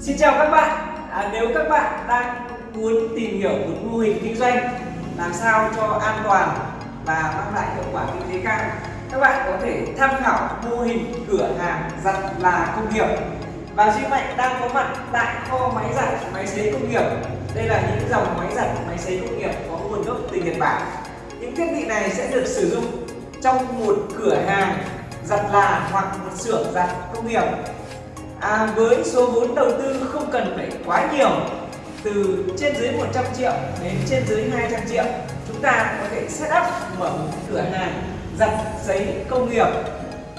Xin chào các bạn. À, Nếu các bạn đang muốn tìm hiểu một mô hình kinh doanh làm sao cho an toàn và mang lại hiệu quả kinh tế cao các bạn có thể tham khảo mô hình cửa hàng giặt là công nghiệp. Và Duy Mạnh đang có mặt tại kho máy giặt máy sấy công nghiệp. Đây là những dòng máy giặt máy sấy công nghiệp có nguồn gốc từ Nhật Bản. Những thiết bị này sẽ được sử dụng trong một cửa hàng giặt là hoặc một xưởng giặt công nghiệp à, với số vốn đầu tư không cần phải quá nhiều từ trên dưới 100 triệu đến trên dưới 200 triệu chúng ta có thể set up mở một cửa hàng giặt giấy công nghiệp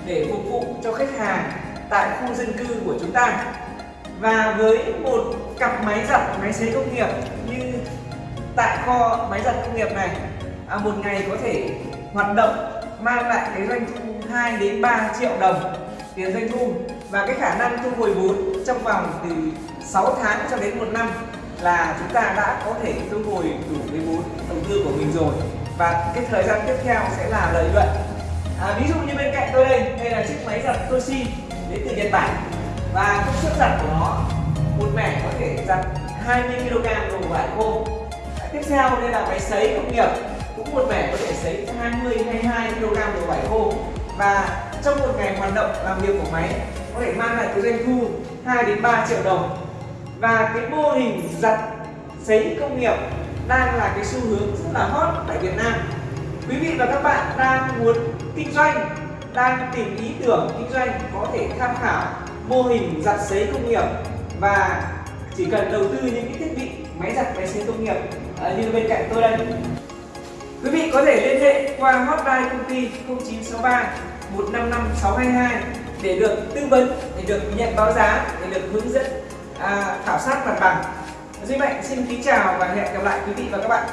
để phục vụ cho khách hàng tại khu dân cư của chúng ta. Và với một cặp máy giặt máy sấy công nghiệp như tại kho máy giặt công nghiệp này à, một ngày có thể hoạt động mang lại cái doanh thu 2 đến 3 triệu đồng tiền doanh thu và cái khả năng thu hồi vốn trong vòng từ 6 tháng cho đến một năm là chúng ta đã có thể thu hồi đủ cái vốn đầu tư của mình rồi. Và cái thời gian tiếp theo sẽ là lợi nhuận. À, ví dụ như bên cạnh tôi đây đây là chiếc máy giặt Toshi đến từ Nhật Bản. Và công suất giặt của nó một mẻ có thể giặt 20 kg đồ vải khô à, tiếp theo đây là máy sấy công nghiệp cũng một mẻ có thể sấy 20 22 kg đồ vải khô và trong một ngày hoạt động làm việc của máy, có thể mang lại cái doanh thu 2 đến 3 triệu đồng. Và cái mô hình giặt sấy công nghiệp đang là cái xu hướng rất là hot tại Việt Nam. Quý vị và các bạn đang muốn kinh doanh, đang tìm ý tưởng kinh doanh có thể tham khảo mô hình giặt sấy công nghiệp và chỉ cần đầu tư những cái thiết bị máy giặt, máy sấy công nghiệp à, như bên cạnh tôi đây. Quý vị có thể liên hệ qua hotline công ty 0963 155 622 để được tư vấn để được nhận báo giá để được hướng dẫn à, khảo sát mặt bằng. Duy Mạnh xin kính chào và hẹn gặp lại quý vị và các bạn.